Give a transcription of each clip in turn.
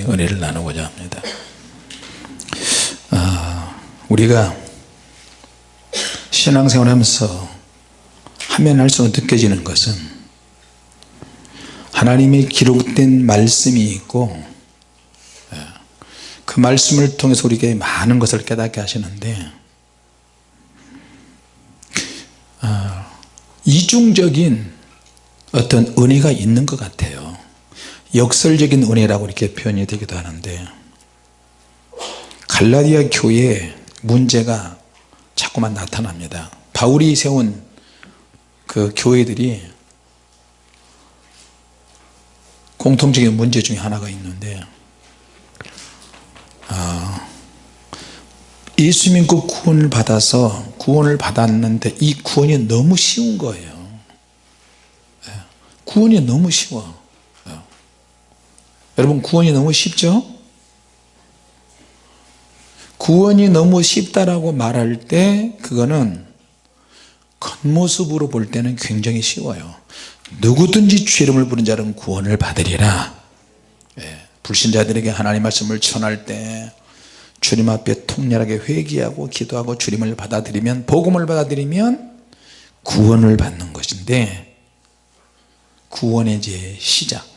말씀의 은혜를 나누고자 합니다. 아, 우리가 신앙생활 하면서 하면 할수록 느껴지는 것은 하나님의 기록된 말씀이 있고 예, 그 말씀을 통해서 우리에게 많은 것을 깨닫게 하시는데 아, 이중적인 어떤 은혜가 있는 것 같아요 역설적인 은혜라고 이렇게 표현이 되기도 하는데 갈라디아 교회에 문제가 자꾸만 나타납니다 바울이 세운 그 교회들이 공통적인 문제 중에 하나가 있는데 아, 예수 믿고 구원을 받아서 구원을 받았는데 이 구원이 너무 쉬운 거예요 예, 구원이 너무 쉬워 예. 여러분 구원이 너무 쉽죠? 구원이 너무 쉽다라고 말할 때 그거는 겉모습으로 볼 때는 굉장히 쉬워요. 누구든지 죄름을 부른 자는 구원을 받으리라. 예, 불신자들에게 하나님 말씀을 전할 때 주님 앞에 통렬하게 회개하고 기도하고 주님을 받아들이면 복음을 받아들이면 구원을 받는 것인데 구원의 이제 시작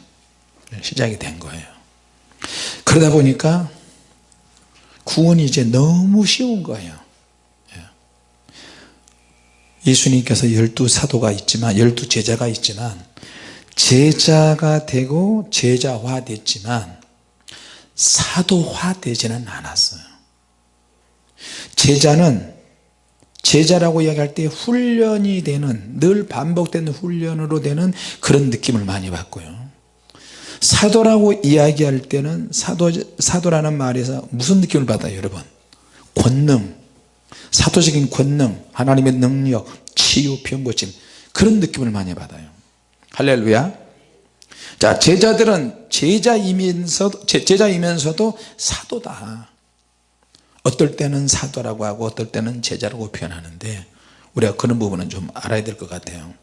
시작이 된 거예요. 그러다 보니까 구원이 이제 너무 쉬운 거예요. 예. 예수님께서 열두 사도가 있지만 열두 제자가 있지만 제자가 되고 제자화 됐지만 사도화 되지는 않았어요. 제자는 제자라고 이야기할 때 훈련이 되는 늘 반복되는 훈련으로 되는 그런 느낌을 많이 받고요 사도라고 이야기할 때는 사도, 사도라는 말에서 무슨 느낌을 받아요 여러분? 권능. 사도적인 권능. 하나님의 능력. 치유 병고침. 그런 느낌을 많이 받아요. 할렐루야. 자 제자들은 제자이면서도 제자이면서도 사도다. 어떨 때는 사도라고 하고 어떨 때는 제자라고 표현하는데 우리가 그런 부분은 좀 알아야 될 것 같아요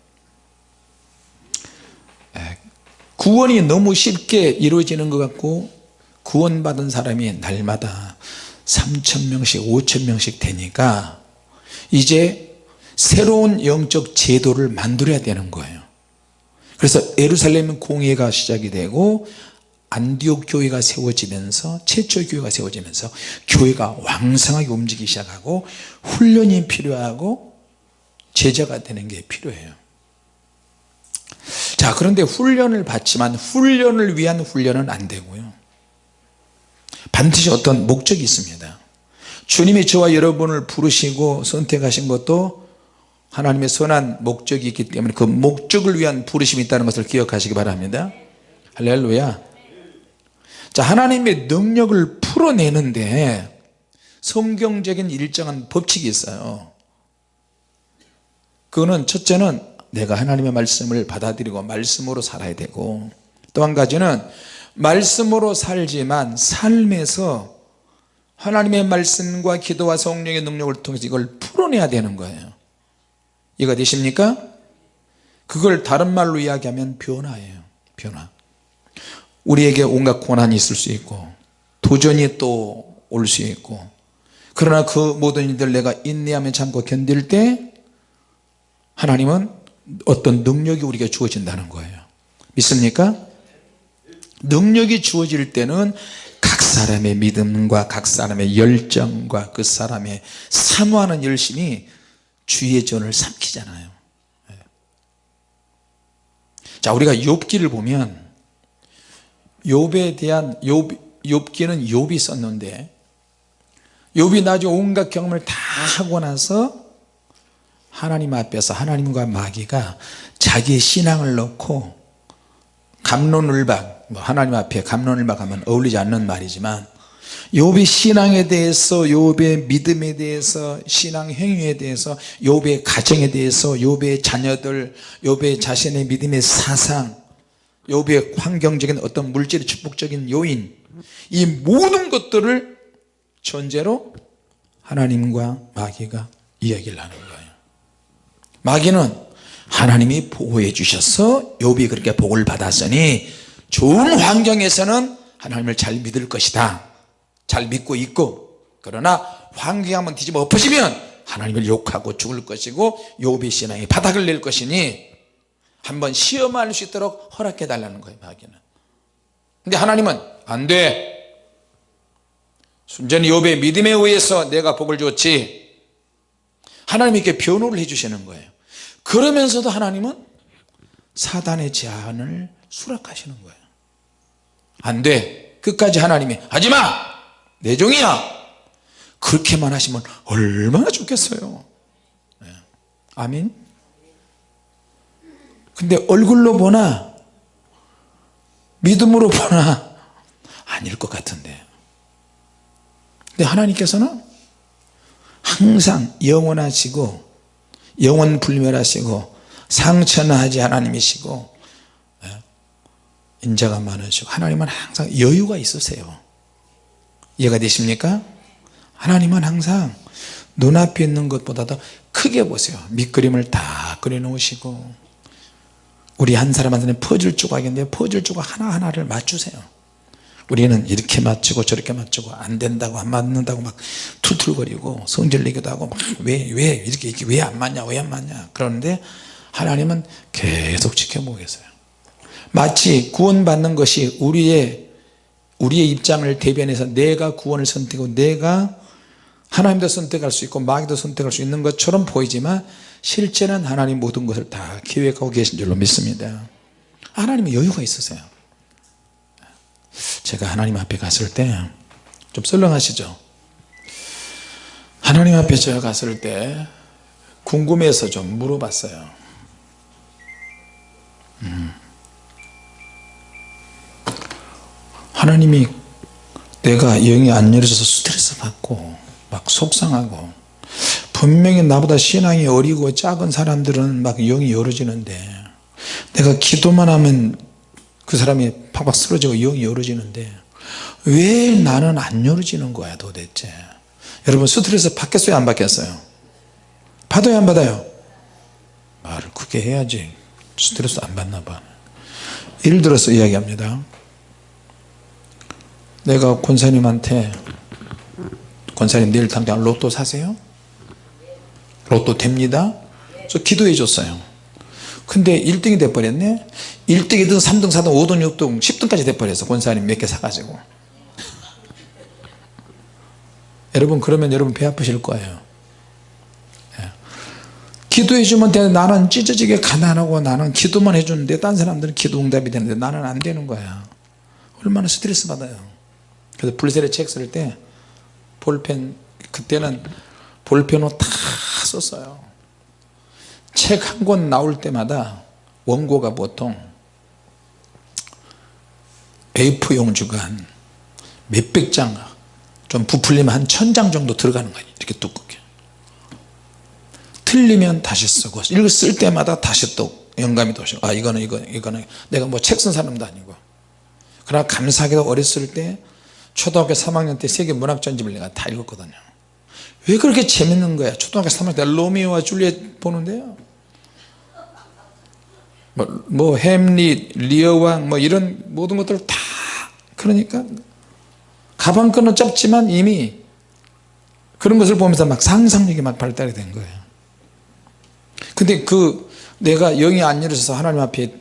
구원이 너무 쉽게 이루어지는 것 같고 구원받은 사람이 날마다 3천명씩 5천명씩 되니까 이제 새로운 영적 제도를 만들어야 되는 거예요. 그래서 예루살렘 공회가 시작이 되고 안디옥 교회가 세워지면서 최초 교회가 세워지면서 교회가 왕성하게 움직이기 시작하고 훈련이 필요하고 제자가 되는 게 필요해요 자 그런데 훈련을 받지만 훈련을 위한 훈련은 안 되고요. 반드시 어떤 목적이 있습니다. 주님이 저와 여러분을 부르시고 선택하신 것도 하나님의 선한 목적이 있기 때문에 그 목적을 위한 부르심이 있다는 것을 기억하시기 바랍니다. 할렐루야. 자 하나님의 능력을 풀어내는데 성경적인 일정한 법칙이 있어요. 그거는 첫째는 내가 하나님의 말씀을 받아들이고 말씀으로 살아야 되고 또 한 가지는 말씀으로 살지만 삶에서 하나님의 말씀과 기도와 성령의 능력을 통해서 이걸 풀어내야 되는 거예요. 이해가 되십니까? 그걸 다른 말로 이야기하면 변화예요. 변화. 우리에게 온갖 고난이 있을 수 있고 도전이 또 올 수 있고 그러나 그 모든 일들 내가 인내하며 참고 견딜 때 하나님은 어떤 능력이 우리에게 주어진다는 거예요 믿습니까? 능력이 주어질 때는 각 사람의 믿음과 각 사람의 열정과 그 사람의 사모하는 열심이 주의 전을 삼키잖아요 예. 자 우리가 욥기를 보면 욥에 대한 욥, 욥기는 욥이 썼는데 욥이 나중에 온갖 경험을 다 하고 나서 하나님 앞에서 하나님과 마귀가 자기의 신앙을 넣고 감론을박 뭐 하나님 앞에 감론을박 하면 어울리지 않는 말이지만 욥의 신앙에 대해서 욥의 믿음에 대해서 신앙 행위에 대해서 욥의 가정에 대해서 욥의 자녀들 욥의 자신의 믿음의 사상 욥의 환경적인 어떤 물질의 축복적인 요인 이 모든 것들을 전제로 하나님과 마귀가 이야기를 하는 거예요 마귀는 하나님이 보호해 주셔서 욥이 그렇게 복을 받았으니 좋은 환경에서는 하나님을 잘 믿을 것이다. 잘 믿고 있고 그러나 환경이 한번 뒤집어 엎어지면 하나님을 욕하고 죽을 것이고 요비 신앙이 바닥을 낼 것이니 한번 시험할 수 있도록 허락해 달라는 거예요 마귀는. 근데 하나님은 안돼. 순전히 요배의 믿음에 의해서 내가 복을 줬지 이렇게 변호를 해 주시는 거예요. 그러면서도 하나님은 사단의 제안을 수락하시는 거예요. 안돼. 끝까지 하나님이 하지마! 내 종이야! 그렇게만 하시면 얼마나 좋겠어요. 네. 아멘. 근데 얼굴로 보나 믿음으로 보나 아닐 것 같은데. 근데 하나님께서는 항상 영원하시고 영원 불멸하시고 상처나하지 하나님이시고 예, 인자가 많으시고 하나님은 항상 여유가 있으세요. 이해가 되십니까? 하나님은 항상 눈앞에 있는 것보다도 크게 보세요. 밑그림을 다 그려 놓으시고 우리 한 사람한테는 퍼즐 조각인데 퍼즐 조각 하나하나를 맞추세요 우리는 이렇게 맞추고 저렇게 맞추고 안 된다고 안 맞는다고 막 툴툴거리고 성질내기도 하고 왜왜 이렇게 이렇게 왜 안 맞냐 왜 안 맞냐. 그러는데 하나님은 계속 지켜보고 계세요. 마치 구원받는 것이 우리의 우리의 입장을 대변해서 내가 구원을 선택하고 내가 하나님도 선택할 수 있고 마귀도 선택할 수 있는 것처럼 보이지만 실제는 하나님 모든 것을 다 계획하고 계신 줄로 믿습니다. 하나님은 여유가 있으세요 제가 하나님 앞에 갔을 때좀 썰렁하시죠 하나님 앞에 제가 갔을 때 궁금해서 좀 물어봤어요 음. 하나님이 내가 영이 안 열어져서 스트레스 받고 막 속상하고 분명히 나보다 신앙이 어리고 작은 사람들은 막 영이 열어지는데 내가 기도만 하면 그 사람이 팍팍 쓰러지고 영이 열어지는데 왜 나는 안 열어지는 거야 도대체? 여러분 스트레스 받겠어요 안 받겠어요. 받아요 안 받아요? 말을 크게 해야지. 스트레스 안 받나 봐. 예를 들어서 이야기합니다. 내가 권사님한테 권사님 내일 당장 로또 사세요? 로또 됩니다? 저 기도해 줬어요 근데 1등이 돼버렸네? 1등 2등 3등 4등 5등 6등 10등까지 돼버렸어 권사님 몇 개 사가지고. 여러분 그러면 여러분 배 아프실 거예요. 예. 기도해 주면 돼. 나는 찢어지게 가난하고 나는 기도만 해주는데 딴 사람들은 기도 응답이 되는데 나는 안 되는 거야. 얼마나 스트레스 받아요. 그래서 불세례 책 쓸 때 볼펜 그때는 볼펜으로 다 썼어요 책 한 권 나올 때마다 원고가 보통 A4 용지가 한 몇백 장, 좀 부풀리면 한 천 장 정도 들어가는 거예요. 이렇게 두껍게. 틀리면 다시 쓰고, 이걸 쓸 때마다 다시 또 영감이 도시고, 아, 이거는, 이거, 이거는, 내가 뭐 책 쓴 사람도 아니고. 그러나 감사하게도 어렸을 때, 초등학교 3학년 때 세계 문학 전집을 내가 다 읽었거든요. 왜 그렇게 재밌는 거야? 초등학교 3학년 때 로미오와 줄리엣 보는데요. 뭐, 뭐 햄릿, 리어왕 뭐 이런 모든 것들 다 그러니까 가방끈은 짧지만 이미 그런 것을 보면서 막 상상력이 막 발달이 된 거예요 근데 그 내가 영이 안 열어져서 하나님 앞에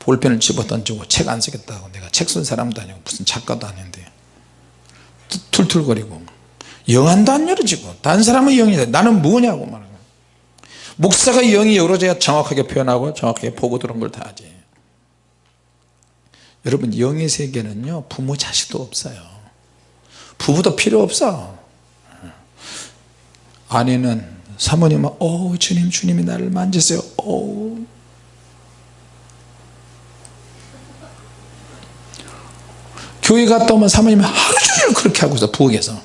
볼펜을 집어 던지고 책 안 쓰겠다고 내가 책 쓴 사람도 아니고 무슨 작가도 아닌데 툴툴거리고 영안도 안 열어지고 다른 사람은 영이 돼. 나는 뭐냐고 말하는 거예요 목사가 영이 열어져야 정확하게 표현하고 정확하게 보고 들은 걸 다 하지. 여러분 영의 세계는요 부모 자식도 없어요. 부부도 필요 없어. 아내는 사모님은 오 주님 주님이 나를 만지세요. 오 교회 갔다 오면 사모님이 하루 종일 그렇게 하고 있어 부엌에서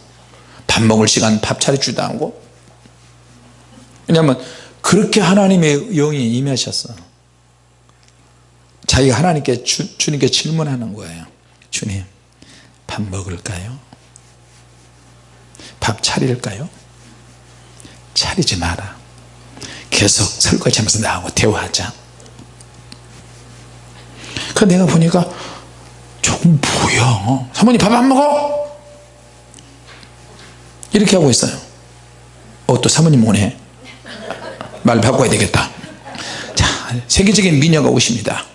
밥 먹을 시간 밥 차려주지도 않고. 왜냐하면 그렇게 하나님의 영이 임하셨어. 자기가 하나님께 주, 주님께 질문하는 거예요. 주님 밥 먹을까요? 밥 차릴까요? 차리지 마라. 계속 설거지하면서 나하고 대화하자. 그 내가 보니까 뭐야 사모님 밥 안 먹어? 이렇게 하고 있어요. 어 또 사모님 오네. 말 바꿔야 되겠다. 자 세계적인 미녀가 오십니다.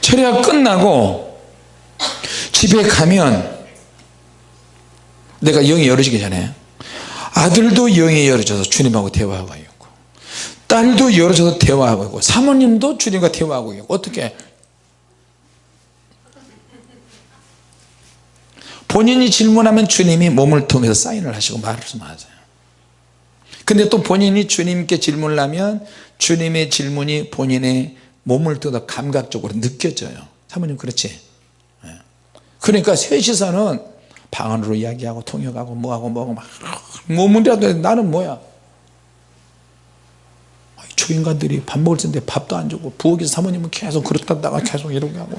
철회가 끝나고 집에 가면 내가 영이 열어지기 전에 아들도 영이 열어져서 주님하고 대화하고 있고 딸도 열어져서 대화하고 있고 사모님도 주님과 대화하고 있고 어떻게 본인이 질문하면 주님이 몸을 통해서 사인을 하시고 말씀하세요. 근데 또 본인이 주님께 질문을 하면 주님의 질문이 본인의 몸을 통해서 감각적으로 느껴져요. 사모님 그렇지? 예. 그러니까 셋이서는 방 안으로 이야기하고 통역하고 뭐하고 뭐하고 막 몸이라도 나는 뭐야? 저 인간들이 밥 먹을 텐데 밥도 안 주고 부엌에서 사모님은 계속 그렇다다가 계속 이러고 하고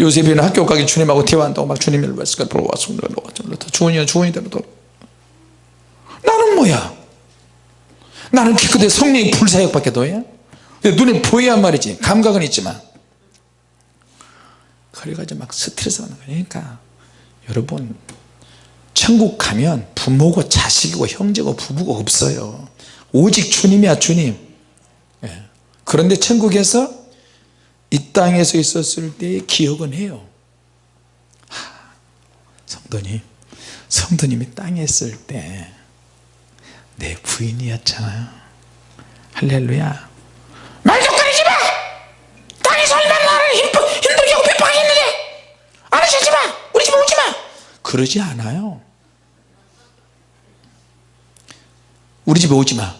요셉이는 학교 가기 주님하고 대화한다고 막 주님을 말씀을 보러 왔습니다. 주원이야 주원이대로 나는 뭐야? 나는 기껏해 성령의 불사역 밖에 더해 눈에 보여야 말이지. 감각은 있지만. 그래가지고 막 스트레스 받는 거니까 여러분 천국 가면 부모고 자식이고 형제고 부부가 없어요. 오직 주님이야 주님. 예. 그런데 천국에서 이 땅에서 있었을 때의 기억은 해요. 하, 성도님 성도님이 땅에 있을 때 내 부인이었잖아요. 할렐루야. 말죽거리지 마! 땅에서 얼마나 나를 힘, 힘들게 하고 핍박했는데 알아채지 마! 우리 집에 오지 마! 그러지 않아요. 우리 집에 오지 마.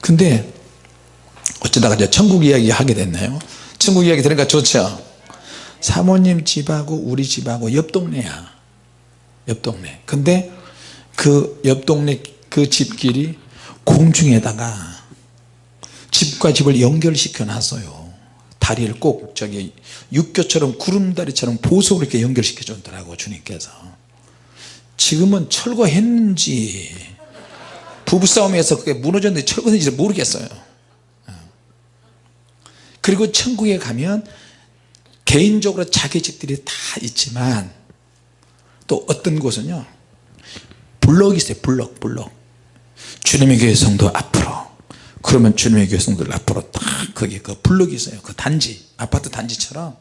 근데 어쩌다가 이제 천국 이야기 하게 됐나요? 천국 이야기 들으니까 좋죠. 사모님 집하고 우리 집하고 옆 동네야. 옆 동네. 근데 그 옆 동네 그 집길이 공중에다가 집과 집을 연결시켜 놨어요. 다리를 꼭 저기 육교처럼 구름다리처럼 보석으로 이렇게 연결시켜 줬더라고 주님께서. 지금은 철거했는지 부부싸움에서 그게 무너졌는지 철거했는지 모르겠어요 그리고 천국에 가면 개인적으로 자기 집들이 다 있지만 또 어떤 곳은요? 블럭이 있어요 블럭 블럭. 주님의 교회 성도 앞으로. 그러면 주님의 교회 성도들 앞으로 딱 거기 그 블럭이 있어요. 그 단지 아파트 단지처럼.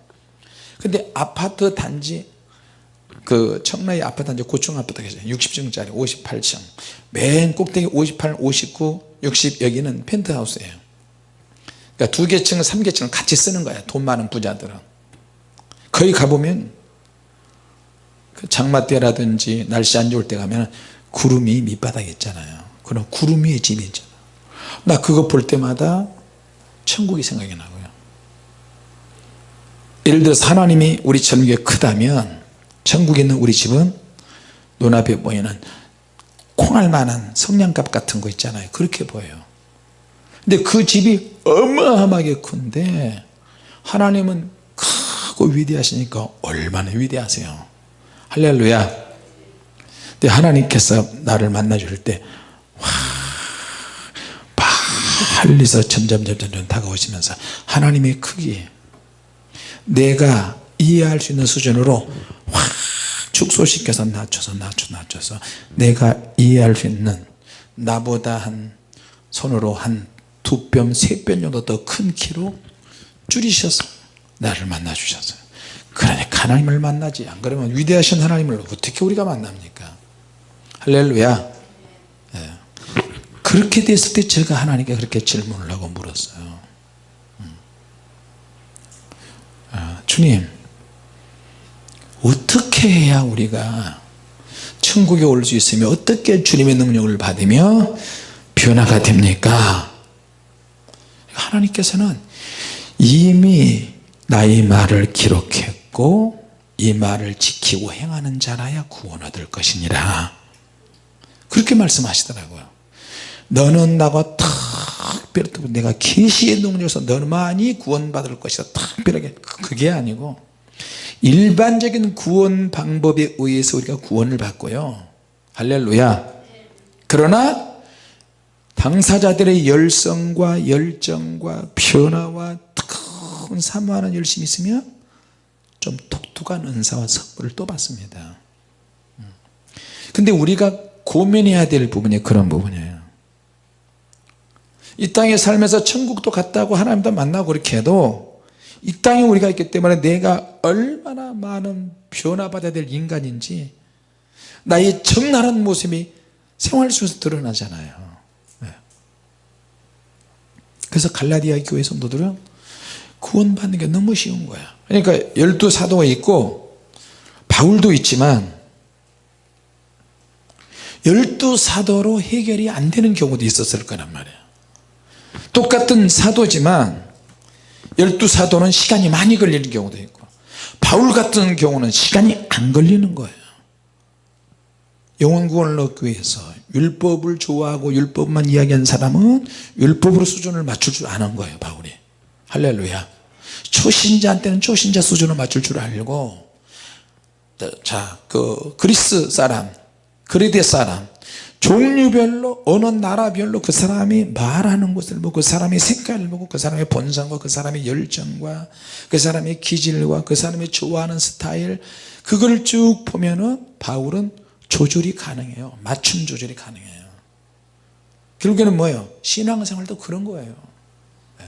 근데 아파트 단지 그 청라의 아파트 단지 고층 아파트가 있어요 60층짜리 58층. 맨 꼭대기 58, 59, 60 여기는 펜트하우스예요 그러니까 두개 층, 삼개 층을 같이 쓰는 거야 돈 많은 부자들은. 거기 가보면 그 장마 때라든지 날씨 안 좋을 때 가면 구름이 밑바닥에 있잖아요. 그럼 구름 위에 집이 있잖아. 나 그거 볼 때마다 천국이 생각이 나고요. 예를 들어서 하나님이 우리 천국에 크다면 천국에 있는 우리 집은 눈앞에 보이는 콩알만한 성냥갑 같은 거 있잖아요. 그렇게 보여요 근데 그 집이 어마어마하게 큰데 하나님은 크고 위대하시니까 얼마나 위대하세요. 할렐루야. 근데 하나님께서 나를 만나 줄때 빨리서 점점 점 점 점 다가오시면서 하나님의 크기 내가 이해할 수 있는 수준으로 확 축소시켜서 낮춰서 낮춰 낮춰서 내가 이해할 수 있는 나보다 한 손으로 한 두 뼘, 세 뼘 정도 더 큰 키로 줄이셔서 나를 만나 주셨어요 그러니까 하나님을 만나지. 안 그러면 위대하신 하나님을 어떻게 우리가 만납니까? 할렐루야. 예. 그렇게 됐을 때 제가 하나님께 그렇게 질문을 하고 물었어요. 음. 아, 주님 어떻게 해야 우리가 천국에 올 수 있으며 어떻게 주님의 능력을 받으며 변화가 됩니까 하나님께서는 이미 나의 말을 기록했고 이 말을 지키고 행하는 자라야 구원 얻을 것이니라. 그렇게 말씀하시더라고요. 너는 나가 특별히 내가 계시의 능력에서 너만이 구원받을 것이다. 특별하게. 그게 아니고 일반적인 구원 방법에 의해서 우리가 구원을 받고요. 할렐루야. 그러나 당사자들의 열성과 열정과 변화와 뜨거운 사모하는 열심이 있으면 좀 독특한 은사와 선물을 또 받습니다 근데 우리가 고민해야 될 부분이 그런 부분이에요 이 땅에 살면서 천국도 갔다고 하나님도 만나고 그렇게 해도 이 땅에 우리가 있기 때문에 내가 얼마나 많은 변화받아야 될 인간인지 나의 적나라한 모습이 생활 속에서 드러나잖아요 네. 그래서 갈라디아 교회 성도들은 구원받는 게 너무 쉬운 거야. 그러니까 열두 사도가 있고 바울도 있지만 열두 사도로 해결이 안 되는 경우도 있었을 거란 말이에요 똑같은 사도지만 열두 사도는 시간이 많이 걸리는 경우도 있고 바울 같은 경우는 시간이 안 걸리는 거예요 영원 구원을 얻기 위해서 율법을 좋아하고 율법만 이야기한 사람은 율법으로 수준을 맞출 줄 아는 거예요 바울이. 할렐루야. 초신자한테는 초신자 수준을 맞출 줄 알고 자그 그리스 사람 그리데 사람 종류별로 어느 나라별로 그 사람이 말하는 것을 보고 그 사람의 색깔을 보고 그 사람의 본성과 그 사람의 열정과 그 사람의 기질과 그 사람이 좋아하는 스타일 그걸 쭉 보면은 바울은 조절이 가능해요. 맞춤 조절이 가능해요. 결국에는 뭐예요? 신앙생활도 그런 거예요. 네.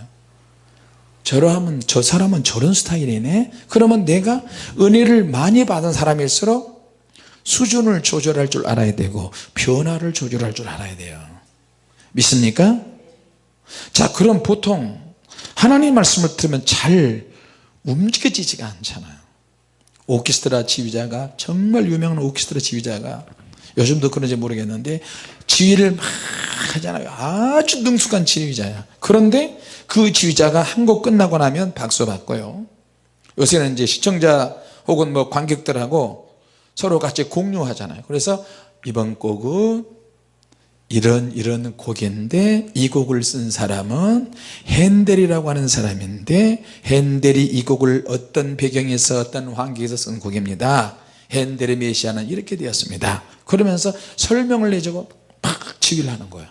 저러하면 저 사람은 저런 스타일이네. 그러면 내가 은혜를 많이 받은 사람일수록 수준을 조절할 줄 알아야 되고 변화를 조절할 줄 알아야 돼요. 믿습니까? 자 그럼 보통 하나님 말씀을 들으면 잘 움직여지지가 않잖아요 오케스트라 지휘자가 정말 유명한 오케스트라 지휘자가 요즘도 그런지 모르겠는데 지휘를 막 하잖아요. 아주 능숙한 지휘자야. 그런데 그 지휘자가 한 곡 끝나고 나면 박수 받고요. 요새는 이제 시청자 혹은 뭐 관객들하고 서로 같이 공유하잖아요. 그래서 이번 곡은 이런 이런 곡인데 이 곡을 쓴 사람은 핸델이라고 하는 사람인데 핸델이 이 곡을 어떤 배경에서 어떤 환경에서 쓴 곡입니다. 핸델의 메시아는 이렇게 되었습니다. 그러면서 설명을 내주고 팍 치기를 하는 거예요.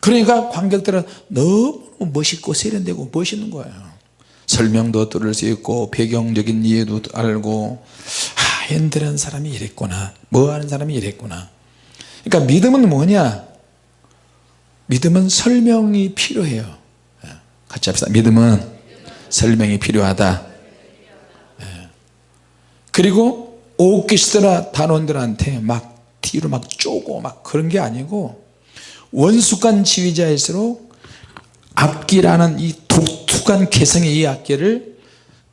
그러니까 관객들은 너무 멋있고 세련되고 멋있는 거예요. 설명도 들을 수 있고 배경적인 이해도 알고 핸들한 사람이 이랬구나. 뭐 하는 사람이 이랬구나 그러니까 믿음은 뭐냐? 믿음은 설명이 필요해요. 예, 같이 합시다. 믿음은 설명이 필요하다. 예. 그리고 오케스트라 단원들한테 막 뒤로 막 쪼고 막 그런 게 아니고 원숙한 지휘자일수록 악기라는 이 독특한 개성의 이 악기를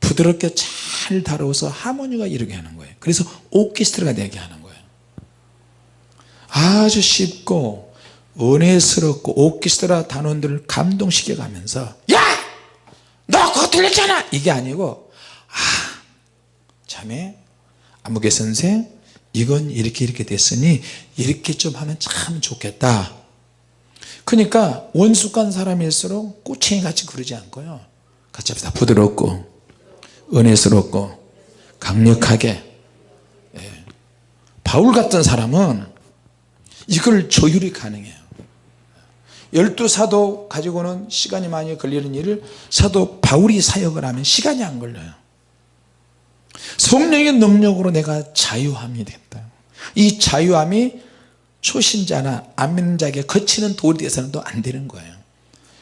부드럽게 잘 다뤄서 하모니가 이루게 하는 거예요. 그래서 오케스트라가 되게 하는 거예요 아주 쉽고 은혜스럽고 오케스트라 단원들을 감동시켜 가면서 야! 너 그거 들렸잖아! 이게 아니고 아 자매 아무개 선생 이건 이렇게 이렇게 됐으니 이렇게 좀 하면 참 좋겠다 그러니까 원숙한 사람일수록 꼬챙이 같이 그러지 않고요 같이 합시다 부드럽고 은혜스럽고 강력하게 예. 바울 같은 사람은 이걸 조율이 가능해요. 열두 사도 가지고는 시간이 많이 걸리는 일을 사도 바울이 사역을 하면 시간이 안 걸려요. 성령의 능력으로 내가 자유함이 됐다. 이 자유함이 초신자나 안 믿는 자에게 거치는 돌이 돼서는 또 안 되는 거예요.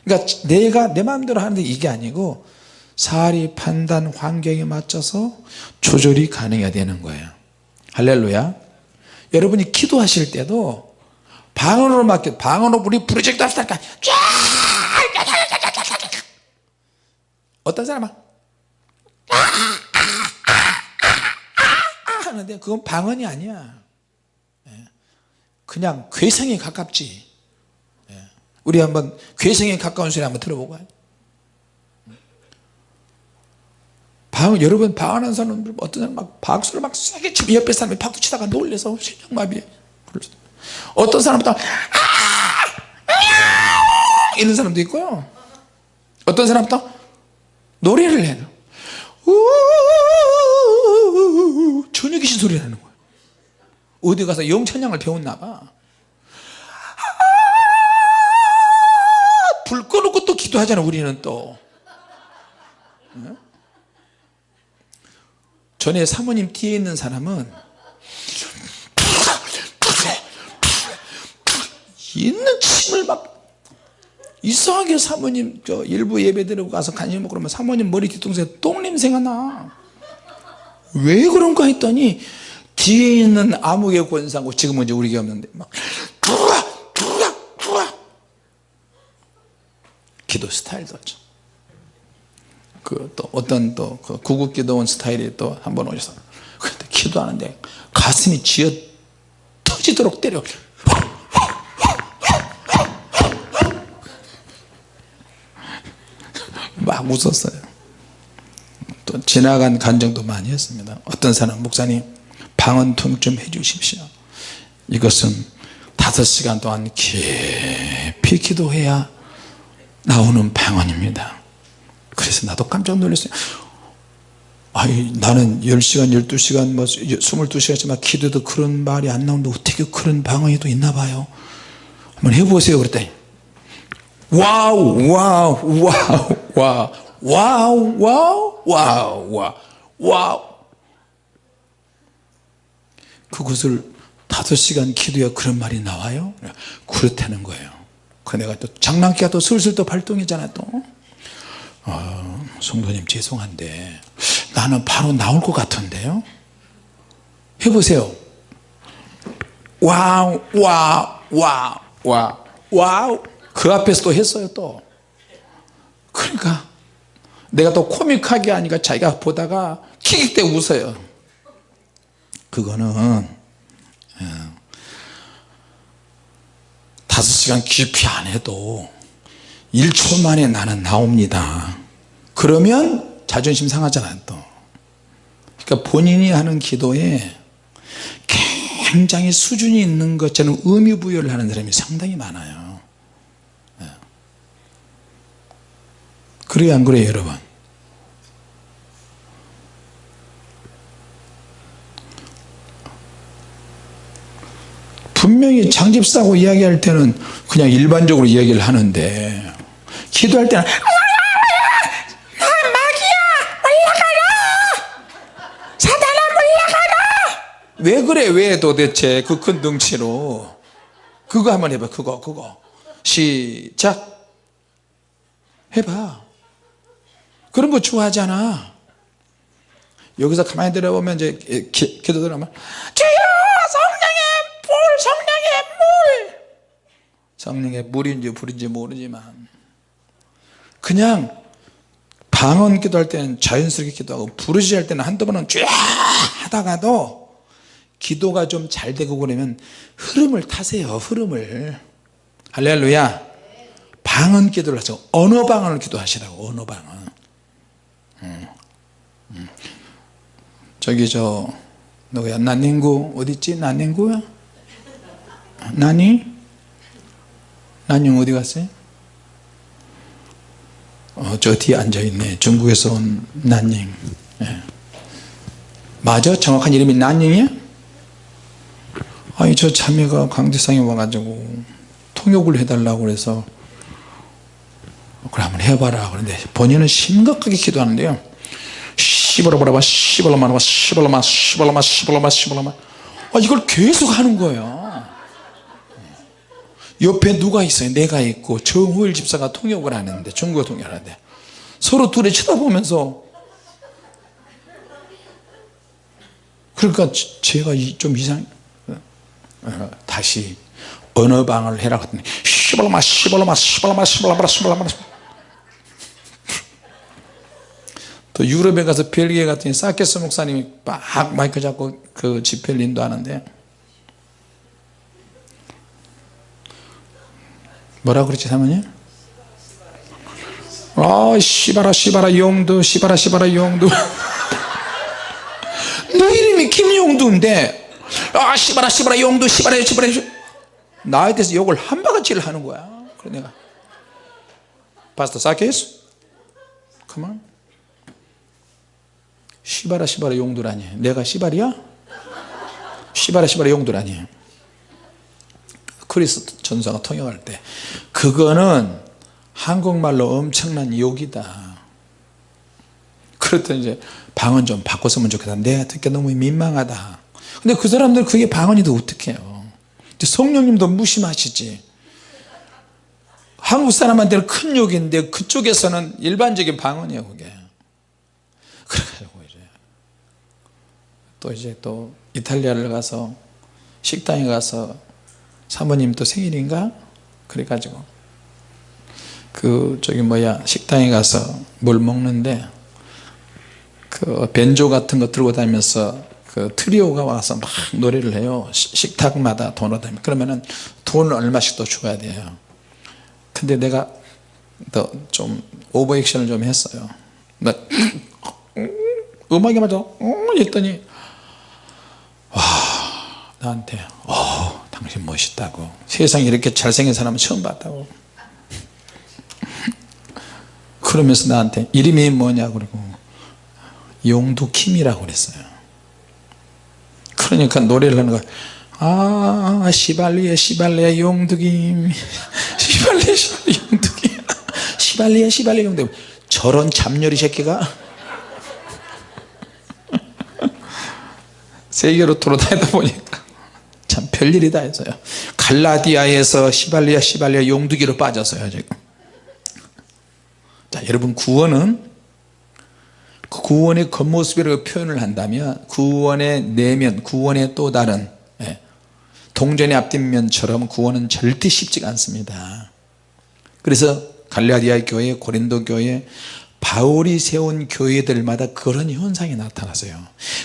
그러니까 내가 내 마음대로 하는데 이게 아니고 사리 판단 환경에 맞춰서 조절이 가능해야 되는 거예요. 할렐루야. 여러분이 기도하실 때도 방언으로 맡겨 방언으로 우리 프로젝트 합시다 어떤 사람은 하는데 그건 방언이 아니야. 예. 그냥 괴성에 가깝지. 예. 우리 한번 괴성에 가까운 소리 한번 들어보고 방, 여러분 방하는 사람들 어떤 사람 막 박수를 막 세게 치고 옆에 사람이 박수 치다가 놀래서 심장마비 어떤 사람은 또 아! 이런 사람도 있고요. 어떤 사람은 또 노래를 해요. 전혀 귀신 소리 나는 거예요. 어디 가서 영천량을 배웠나 봐. 기도하잖아 우리는 또. 어? 전에 사모님 뒤에 있는 사람은 있는 침을 막 이상하게 사모님 저 일부 예배 드리고 가서 간식 먹고 그러면 사모님 머리 뒤통수에 똥 냄새가 나 왜 그런가 했더니 뒤에 있는 암흑의 권상고 지금은 이제 우리 게 없는데 막 두라 두라 두라. 기도 스타일도 그또 어떤 또 그 구국 기도원 스타일이 또 한 번 오셔서 그때 기도하는데 가슴이 쥐어 터지도록 때려 막 웃었어요. 또 지나간 간증도 많이 했습니다. 어떤 사람 목사님 방언 통좀 해주십시오. 이것은 다섯 시간 동안 깊이 기도해야 나오는 방언입니다. 그래서 나도 깜짝 놀랐어요. 아니 나는 10시간 12시간 뭐 22시간쯤 기도도 그런 말이 안 나오는데 어떻게 그런 방언이 또 있나 봐요. 한번 해보세요 그랬더니 와우 와우 와우 와우 와우 와우 와우 와우 와우 그것을 다섯 시간 기도야 그런 말이 나와요 그렇다는 거예요 그 내가 또 장난기가 또 슬슬 또 발동이잖아 또 어, 성도님 죄송한데 나는 바로 나올 것 같은데요 해보세요 와우 와우 와우 와우 와우 그 앞에서 또 했어요 또. 그러니까 내가 또 코믹하게 하니까 자기가 보다가 킥킥대 웃어요. 그거는 예, 다섯 시간 깊이 안 해도 1초 만에 나는 나옵니다. 그러면 자존심 상하잖아요 또. 그러니까 본인이 하는 기도에 굉장히 수준이 있는 것처럼 의미 부여를 하는 사람이 상당히 많아요 예. 그래요 안 그래요 여러분? 분명히 장집사고 이야기할 때는 그냥 일반적으로 이야기를 하는데 기도할 때는 올라가라! 왜 그래 왜 도대체 그 큰 덩치로? 그거 한번 해봐 그거 그거. 시작! 해봐 그런 거 좋아하잖아. 여기서 가만히 들어보면 이제 기, 기도 들어보면 주여 성령의 불 성령의 물. 성령의 물인지 불인지 모르지만. 그냥 방언 기도할 때는 자연스럽게 기도하고 부르시 할 때는 한두 번은 쫙 하다가도 기도가 좀 잘 되고 그러면 흐름을 타세요 흐름을. 할렐루야. 방언 기도를 하죠 언어 방언을 기도하시라고 언어 방언 음. 음. 저기 저 누구야? 난닝구? 어딨지? 난닝구야? 나니 난닝 어디 갔어요? 어, 저 뒤에 앉아있네. 중국에서 온 난닝. 예. 맞아? 정확한 이름이 난닝이야? 아니 저 자매가 강대상에 와가지고 통역을 해달라고 그래서 그래 한번 해봐라. 그런데 본인은 심각하게 기도하는데요. 시벌어버려봐 시벌어마봐 시벌어마 시벌어마 시벌어마 시벌어마. 아, 이걸 계속 하는 거예요. 옆에 누가 있어요? 내가 있고 정호일 집사가 통역을 하는데 중국어 통역을 하는데. 서로 둘이 쳐다보면서. 그러니까 제가 좀 이상 어, 다시 언어방을 해라 그랬더니 시벌어마 시벌어마 시벌어마 시벌어마 시벌어마 또 유럽에 가서 벨기에 갔더니 사케스 목사님이 막 마이크 잡고 그 집회를 인도하는데 뭐라 그랬지 사모님? 아 시바라 시바라 용두 시바라 시바라 용두. 너 이름이 김용두인데. 아 시바라 시바라 용두 시바라 시바라 나에 대해서 욕을 한 바가지를 하는 거야. 그래 내가. 파스터 사케스 그만 시바라 시바라 용두라니. 내가 시발이야? 시바라 시바라 용두라니. 크리스 전사가 통역할 때. 그거는 한국말로 엄청난 욕이다. 그랬더니 이제 방언 좀 바꿨으면 좋겠다. 내가 듣기 너무 민망하다. 근데 그 사람들 그게 방언이도 어떡해요? 성령님도 무심하시지. 한국 사람한테는 큰 욕인데 그쪽에서는 일반적인 방언이에요 그게. 이제 또 이제 또 이탈리아를 가서 식당에 가서 사모님 또 생일인가? 그래가지고 그 저기 뭐야 식당에 가서 뭘 먹는데 그 벤조 같은 거 들고 다니면서 그 트리오가 와서 막 노래를 해요. 식탁마다 돈을 다니면. 그러면은 돈을 얼마씩 또 줘야 돼요. 근데 내가 더 좀 오버액션을 좀 했어요. 나 음악에 맞아. 어 했더니 와 나한테 어 당신 멋있다고. 세상에 이렇게 잘생긴 사람은 처음 봤다고. 그러면서 나한테 이름이 뭐냐고 그러고 용두킴이라고 그랬어요. 그러니까 노래를 하는 거야. 아 시발리에 시발리에 용두김. 시발리에 시발리에 용두김. 시발리에 시발리에 용두김. 저런 잡녀리 새끼가? 세계로 돌아다니다 보니까 참 별일이다 해서요. 갈라디아에서 시발리아 시발리아 용두기로 빠졌어요 지금. 자 여러분 구원은 그 구원의 겉모습이라고 표현을 한다면 구원의 내면 구원의 또 다른 예, 동전의 앞뒷면처럼 구원은 절대 쉽지가 않습니다. 그래서 갈라디아 교회 고린도 교회 바울이 세운 교회들마다 그런 현상이 나타났어요.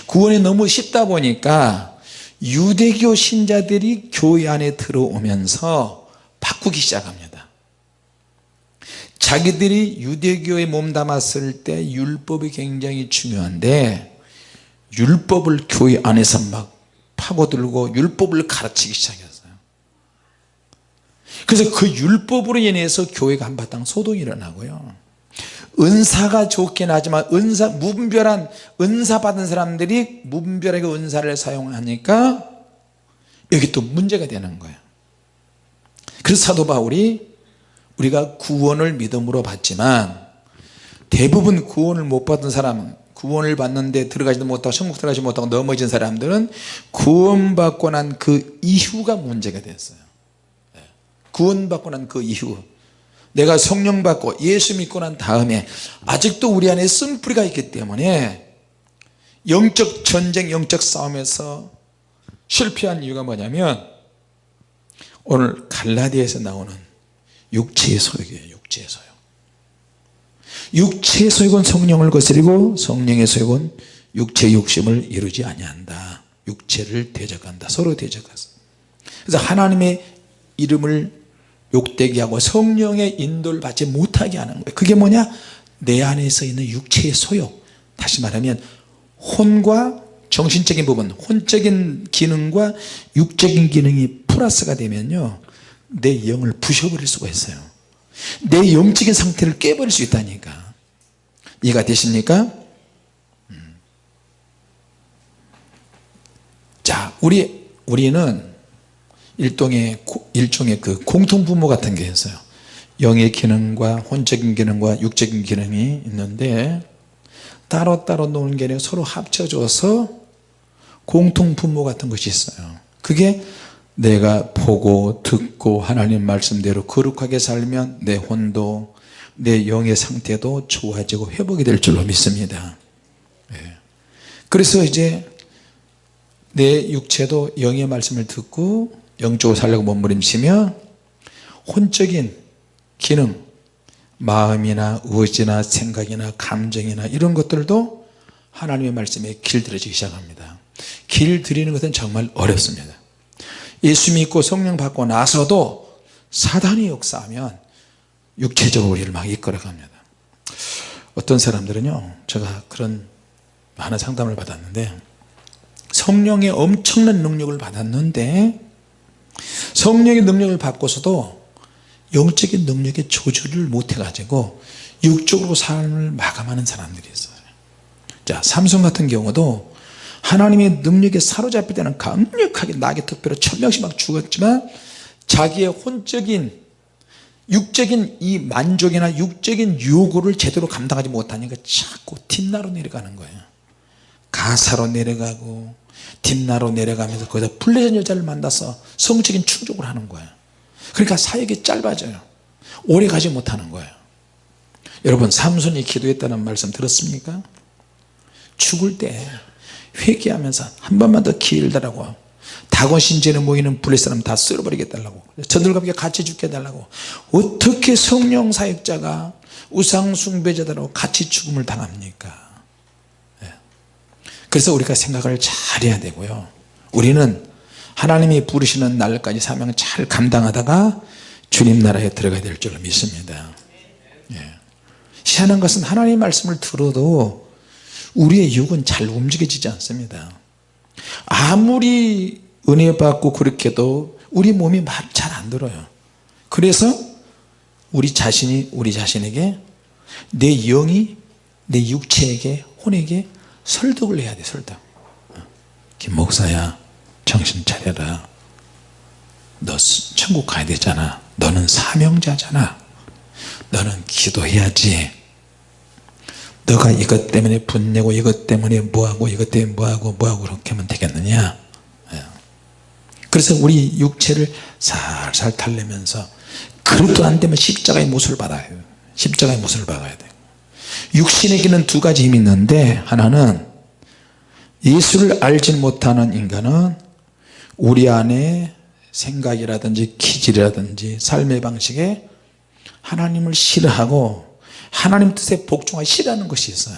구원이 너무 쉽다 보니까 유대교 신자들이 교회 안에 들어오면서 바꾸기 시작합니다. 자기들이 유대교에 몸담았을 때 율법이 굉장히 중요한데 율법을 교회 안에서 막 파고들고 율법을 가르치기 시작했어요. 그래서 그 율법으로 인해서 교회가 한바탕 소동이 일어나고요 은사가 좋긴 하지만 은사 무분별한 은사 받은 사람들이 무분별하게 은사를 사용하니까 여기 또 문제가 되는 거예요 그래서 사도 바울이 우리가 구원을 믿음으로 받지만 대부분 구원을 못 받은 사람은 구원을 받는데 들어가지도 못하고 천국 들어가지 못하고 넘어진 사람들은 구원받고 난 그 이후가 문제가 됐어요. 네. 구원받고 난 그 이후 내가 성령 받고 예수 믿고 난 다음에 아직도 우리 안에 쓴뿌리가 있기 때문에 영적 전쟁 영적 싸움에서 실패한 이유가 뭐냐면 오늘 갈라디아에서 나오는 육체의 소욕이에요 육체의 소욕 육체의 소욕은 성령을 거스리고 성령의 소욕은 육체의 욕심을 이루지 아니한다. 육체를 대적한다. 서로 대적하서 그래서 하나님의 이름을 욕되게 하고 성령의 인도를 받지 못하게 하는 거예요. 그게 뭐냐? 내 안에서 있는 육체의 소욕. 다시 말하면 혼과 정신적인 부분 혼적인 기능과 육적인 기능이 플러스가 되면요 내 영을 부셔버릴 수가 있어요. 내 영적인 상태를 깨버릴 수 있다니까. 이해가 되십니까? 음. 자 우리 우리는 일종의 일종의 그 공통 부모 같은 게 있어요. 영의 기능과 혼적인 기능과 육적인 기능이 있는데 따로따로 노는 게 아니라 서로 합쳐져서 공통 부모 같은 것이 있어요. 그게 내가 보고 듣고 하나님 말씀대로 거룩하게 살면 내 혼도 내 영의 상태도 좋아지고 회복이 될 줄로 믿습니다. 네. 그래서 이제 내 육체도 영의 말씀을 듣고 영적으로 살려고 몸부림치며 혼적인 기능 마음이나 의지나 생각이나 감정이나 이런 것들도 하나님의 말씀에 길들여지기 시작합니다. 길들이는 것은 정말 어렵습니다. 예수 믿고 성령 받고 나서도 사단이 역사하면 육체적으로 우리를 막 이끌어갑니다. 어떤 사람들은요 제가 그런 많은 상담을 받았는데 성령의 엄청난 능력을 받았는데 성령의 능력을 받고서도 영적인 능력에 조절을 못해 가지고 육적으로 삶을 마감하는 사람들이 있어요. 자 삼손 같은 경우도 하나님의 능력에 사로잡힐 때는 강력하게 낙의 특별로 천명씩 막 죽었지만 자기의 혼적인 육적인 이 만족이나 육적인 요구를 제대로 감당하지 못하니까 자꾸 뒷나로 내려가는 거예요. 가사로 내려가고 뒷나로 내려가면서 거기서 불례전 여자를 만나서 성적인 충족을 하는 거예요. 그러니까 사역이 짧아져요. 오래 가지 못하는 거예요. 여러분 삼손이 기도했다는 말씀 들었습니까? 죽을 때 회개하면서 한 번만 더 기회를 달라고 다곤신전에 모이는 불의 사람 다 쓸어버리겠다고. 저들과 함께 같이 죽게 해달라고. 어떻게 성령 사역자가 우상 숭배자들하고 같이 죽음을 당합니까? 예. 그래서 우리가 생각을 잘 해야 되고요. 우리는 하나님이 부르시는 날까지 사명을 잘 감당하다가 주님 나라에 들어가야 될 줄로 믿습니다. 예. 희한한 것은 하나님 말씀을 들어도 우리의 육은 잘 움직여지지 않습니다. 아무리 은혜 받고 그렇게 도 우리 몸이 말 잘 안 들어요. 그래서 우리 자신이 우리 자신에게 내 영이 내 육체에게 혼에게 설득을 해야 돼 설득. 김 목사야 정신 차려라. 너 천국 가야 되잖아. 너는 사명자잖아. 너는 기도해야지. 너가 이것 때문에 분내고 이것 때문에 뭐하고 이것 때문에 뭐하고 뭐하고 그렇게 하면 되겠느냐? 예. 그래서 우리 육체를 살살 달래면서 그것도 안 되면 십자가의 못을 받아야 돼요. 십자가의 못을 박아야 돼요 육신에게는 두 가지 힘이 있는데 하나는 예수를 알지 못하는 인간은 우리 안에 생각이라든지 기질이라든지 삶의 방식에 하나님을 싫어하고 하나님 뜻에 복종하기 싫어하는 것이 있어요.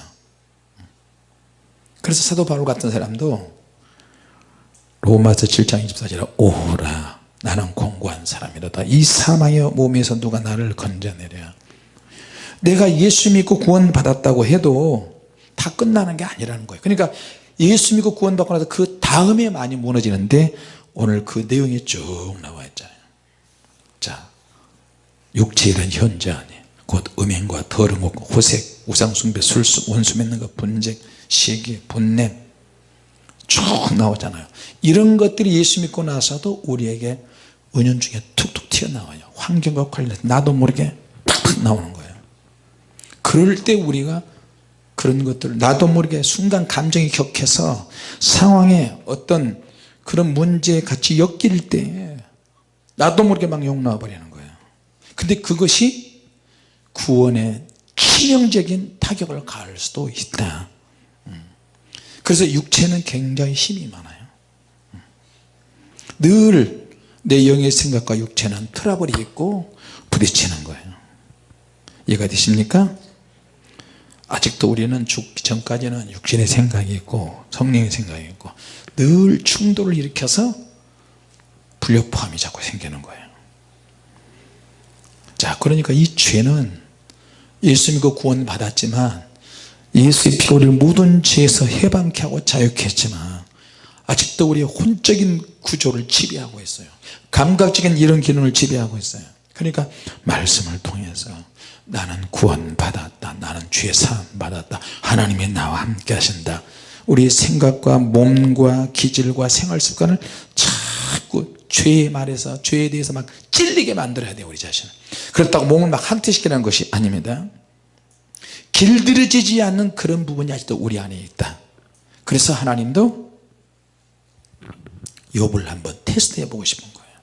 그래서 사도 바울 같은 사람도 로마서 7장 24절에 오라 나는 공고한 사람이로다. 이 사망의 몸에서 누가 나를 건져내랴 내가 예수 믿고 구원 받았다고 해도 다 끝나는 게 아니라는 거예요. 그러니까 예수 믿고 구원 받고 나서 그 다음에 많이 무너지는데 오늘 그 내용이 쭉 나와 있잖아요. 자 육체에 대한 현재 안에 곧 음행과 더러운 것 호색 우상숭배 술수 원수 맺는 것 분쟁 시기 분냄 쭉 나오잖아요. 이런 것들이 예수 믿고 나서도 우리에게 은연 중에 툭툭 튀어나와요. 환경과 관련해서 나도 모르게 팍팍 나오는 거예요 그럴 때 우리가 그런 것들 나도 모르게 순간 감정이 격해서 상황에 어떤 그런 문제에 같이 엮일 때 나도 모르게 막 욕 나와 버리는 거예요 근데 그것이 구원에 치명적인 타격을 가할 수도 있다 음. 그래서 육체는 굉장히 힘이 많아요 음. 늘내 영의 생각과 육체는 트러블이 있고 부딪히는 거예요 이해가 되십니까? 아직도 우리는 죽기 전까지는 육신의 생각이 있고 성령의 생각이 있고 늘 충돌을 일으켜서 불협화음이 자꾸 생기는 거예요. 자 그러니까 이 죄는 예수 믿고 구원 받았지만 예수의 우리를 모든 죄에서 해방케 하고 자유케 했지만 아직도 우리의 혼적인 구조를 지배하고 있어요. 감각적인 이런 기능을 지배하고 있어요. 그러니까 말씀을 통해서 나는 구원 받았다. 나는 죄 사함 받았다. 하나님이 나와 함께 하신다. 우리 생각과 몸과 기질과 생활 습관을 자꾸 죄에 말해서 죄에 대해서 막 찔리게 만들어야 돼요 우리 자신을. 그렇다고 몸을 막 항퇴시키는 것이 아닙니다. 길들여지지 않는 그런 부분이 아직도 우리 안에 있다. 그래서 하나님도 욥을 한번 테스트해 보고 싶은 거예요.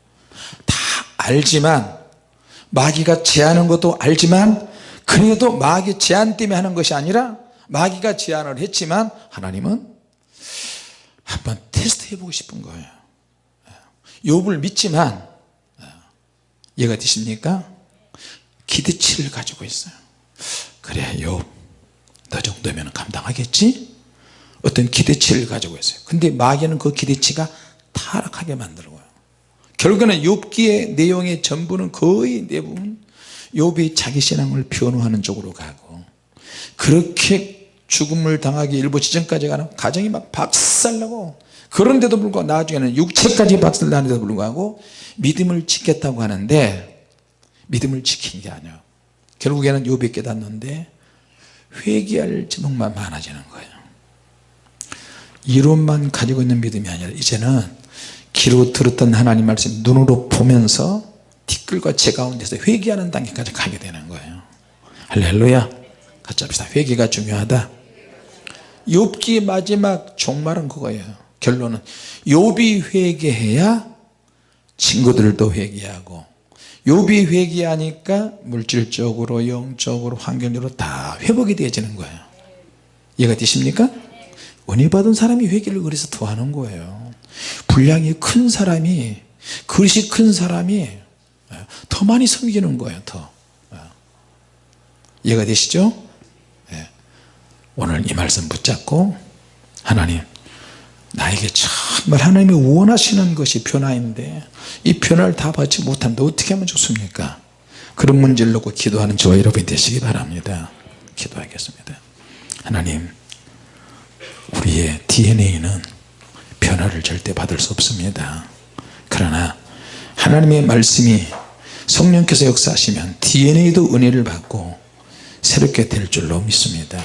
다 알지만 마귀가 제하는 것도 알지만 그래도 마귀 제한 때문에 하는 것이 아니라 마귀가 제안을 했지만 하나님은 한번 테스트 해보고 싶은 거예요 욥을 믿지만 이해가 되십니까? 기대치를 가지고 있어요 그래 욥너 정도면 감당하겠지? 어떤 기대치를 가지고 있어요 근데 마귀는 그 기대치가 타락하게 만들고요 결국에는 욥기의 내용의 전부는 거의 대부분 욥이 자기 신앙을 변호하는 쪽으로 가고 그렇게 죽음을 당하기 일부 지점까지 가는 가정이 막 박살나고 그런데도 불구하고 나중에는 육체까지 박살나는데도 불구하고 믿음을 지켰다고 하는데 믿음을 지킨 게 아니야. 결국에는 욥이 깨닫는데 회개할 제목만 많아지는 거예요. 이론만 가지고 있는 믿음이 아니라 이제는 귀로 들었던 하나님 말씀 눈으로 보면서 티끌과 제 가운데서 회개하는 단계까지 가게 되는 거예요. 할렐루야. 같이 합시다. 회개가 중요하다. 욥기 마지막 종말은 그거예요. 결론은 욥이 회개해야 친구들도 회개하고 욥이 회개하니까 물질적으로 영적으로 환경적으로 다 회복이 되어지는 거예요. 이해가 되십니까? 은혜 받은 사람이 회개를 그래서 더 하는 거예요 분량이 큰 사람이 그릇이 큰 사람이 더 많이 섬기는 거예요 더. 이해가 되시죠? 예. 오늘 이 말씀 붙잡고 하나님 나에게 정말 하나님이 원하시는 것이 변화인데 이 변화를 다 받지 못하는데 어떻게 하면 좋습니까? 그런 문제를 놓고 기도하는 저와 여러분이 되시기 바랍니다. 기도하겠습니다. 하나님 우리의 DNA는 변화를 절대 받을 수 없습니다. 그러나 하나님의 말씀이 성령께서 역사하시면 DNA도 은혜를 받고 새롭게 될 줄로 믿습니다